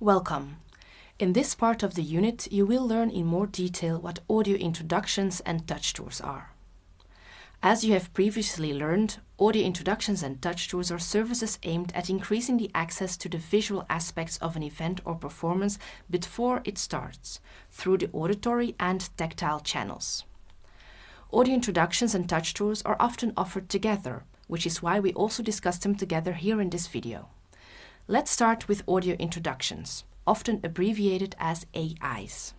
Welcome. In this part of the unit, you will learn in more detail what audio introductions and touch tours are. As you have previously learned, audio introductions and touch tours are services aimed at increasing the access to the visual aspects of an event or performance before it starts, through the auditory and tactile channels. Audio introductions and touch tours are often offered together, which is why we also discuss them together here in this video. Let's start with audio introductions, often abbreviated as AIs.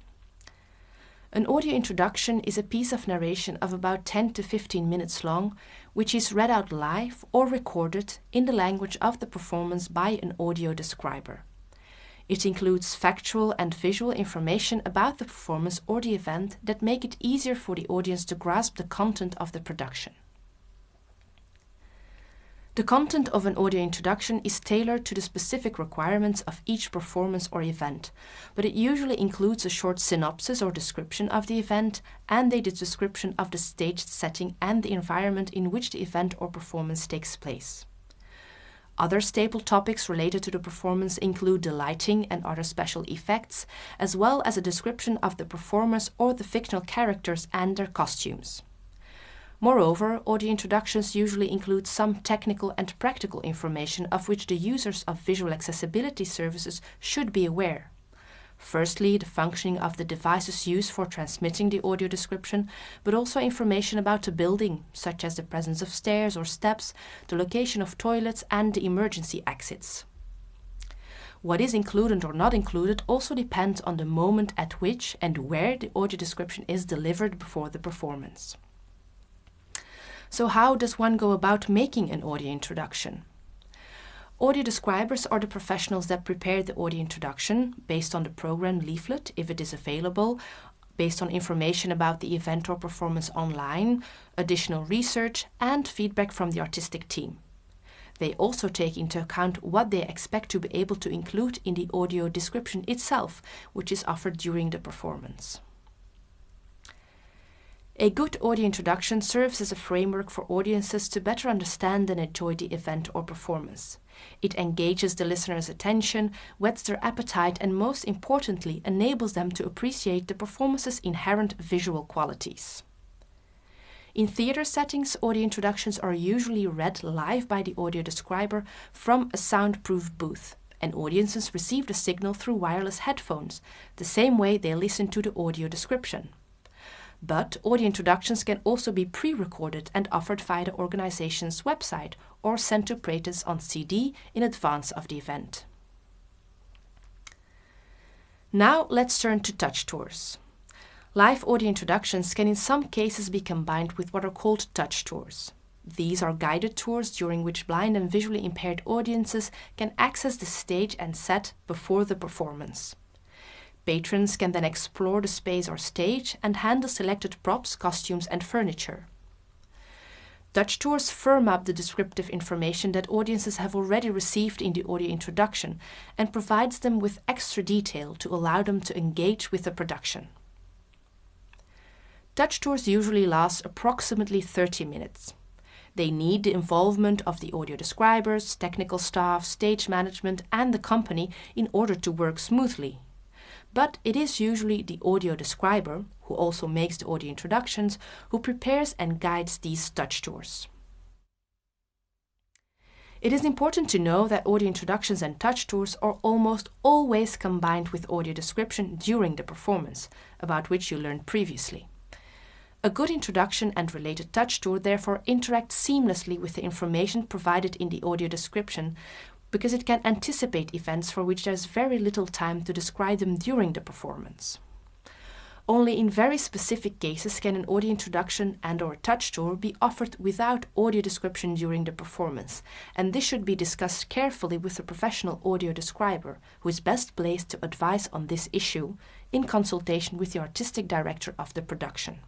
An audio introduction is a piece of narration of about 10 to 15 minutes long, which is read out live or recorded in the language of the performance by an audio describer. It includes factual and visual information about the performance or the event that make it easier for the audience to grasp the content of the production. The content of an audio introduction is tailored to the specific requirements of each performance or event, but it usually includes a short synopsis or description of the event and a description of the staged setting and the environment in which the event or performance takes place. Other staple topics related to the performance include the lighting and other special effects, as well as a description of the performers or the fictional characters and their costumes. Moreover, audio introductions usually include some technical and practical information of which the users of visual accessibility services should be aware. Firstly, the functioning of the devices used for transmitting the audio description, but also information about the building, such as the presence of stairs or steps, the location of toilets and the emergency exits. What is included or not included also depends on the moment at which and where the audio description is delivered before the performance. So how does one go about making an audio introduction? Audio describers are the professionals that prepare the audio introduction based on the program leaflet, if it is available, based on information about the event or performance online, additional research, and feedback from the artistic team. They also take into account what they expect to be able to include in the audio description itself, which is offered during the performance. A good audio introduction serves as a framework for audiences to better understand and enjoy the event or performance. It engages the listener's attention, whets their appetite, and most importantly, enables them to appreciate the performance's inherent visual qualities. In theater settings, audio introductions are usually read live by the audio describer from a soundproof booth, and audiences receive the signal through wireless headphones, the same way they listen to the audio description but audio introductions can also be pre-recorded and offered via the organization's website or sent to operators on CD in advance of the event. Now let's turn to touch tours. Live audio introductions can in some cases be combined with what are called touch tours. These are guided tours during which blind and visually impaired audiences can access the stage and set before the performance. Patrons can then explore the space or stage and handle selected props, costumes and furniture. Touch tours firm up the descriptive information that audiences have already received in the audio introduction and provides them with extra detail to allow them to engage with the production. Touch tours usually last approximately 30 minutes. They need the involvement of the audio describers, technical staff, stage management and the company in order to work smoothly but it is usually the audio describer, who also makes the audio introductions, who prepares and guides these touch tours. It is important to know that audio introductions and touch tours are almost always combined with audio description during the performance, about which you learned previously. A good introduction and related touch tour therefore interact seamlessly with the information provided in the audio description, because it can anticipate events for which there's very little time to describe them during the performance. Only in very specific cases can an audio introduction and or touch tour be offered without audio description during the performance, and this should be discussed carefully with a professional audio describer, who is best placed to advise on this issue in consultation with the artistic director of the production.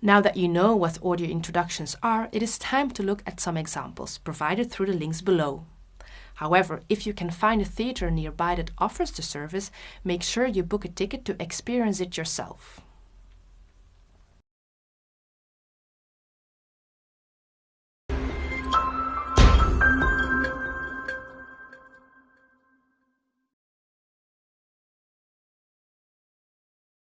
Now that you know what audio introductions are, it is time to look at some examples provided through the links below. However, if you can find a theatre nearby that offers the service, make sure you book a ticket to experience it yourself.